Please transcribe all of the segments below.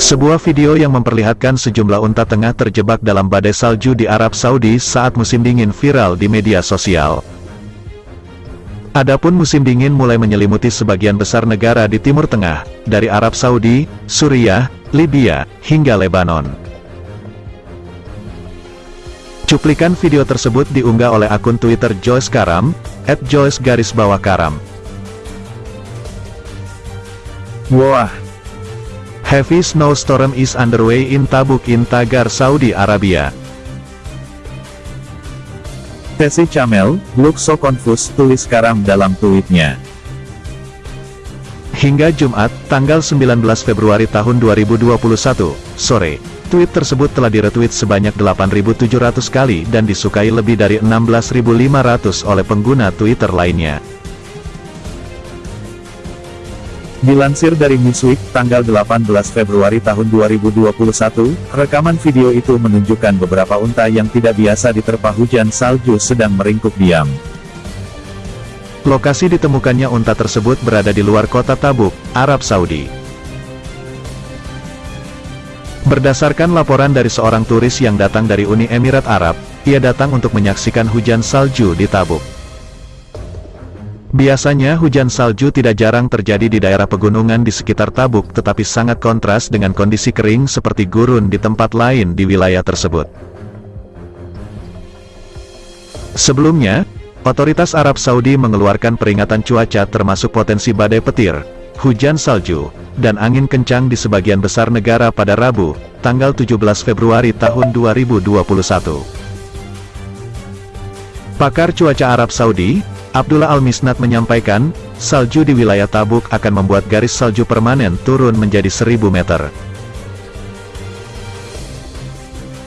Sebuah video yang memperlihatkan sejumlah unta tengah terjebak dalam badai salju di Arab Saudi saat musim dingin viral di media sosial. Adapun musim dingin mulai menyelimuti sebagian besar negara di Timur Tengah, dari Arab Saudi, Suriah, Libya, hingga Lebanon. Cuplikan video tersebut diunggah oleh akun Twitter Joyce Karam, at Joyce garis bawah Karam. Wah, Heavy snowstorm is underway in Tabuk in Tagar, Saudi Arabia. Tesi Camel, look so confused, tulis Karam dalam tweetnya. Hingga Jumat, tanggal 19 Februari tahun 2021, sore, tweet tersebut telah diretweet sebanyak 8.700 kali dan disukai lebih dari 16.500 oleh pengguna Twitter lainnya. Dilansir dari Newsweek, tanggal 18 Februari tahun 2021, rekaman video itu menunjukkan beberapa unta yang tidak biasa diterpa hujan salju sedang meringkuk diam. Lokasi ditemukannya unta tersebut berada di luar kota Tabuk, Arab Saudi. Berdasarkan laporan dari seorang turis yang datang dari Uni Emirat Arab, ia datang untuk menyaksikan hujan salju di Tabuk. Biasanya hujan salju tidak jarang terjadi di daerah pegunungan di sekitar Tabuk tetapi sangat kontras dengan kondisi kering seperti gurun di tempat lain di wilayah tersebut. Sebelumnya, otoritas Arab Saudi mengeluarkan peringatan cuaca termasuk potensi badai petir, hujan salju, dan angin kencang di sebagian besar negara pada Rabu, tanggal 17 Februari tahun 2021. Pakar cuaca Arab Saudi, Abdullah Al-Misnat menyampaikan, salju di wilayah Tabuk akan membuat garis salju permanen turun menjadi 1000 meter.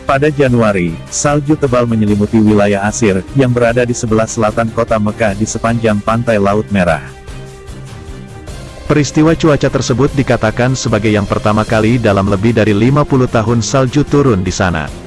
Pada Januari, salju tebal menyelimuti wilayah Asir, yang berada di sebelah selatan kota Mekah di sepanjang pantai Laut Merah. Peristiwa cuaca tersebut dikatakan sebagai yang pertama kali dalam lebih dari 50 tahun salju turun di sana.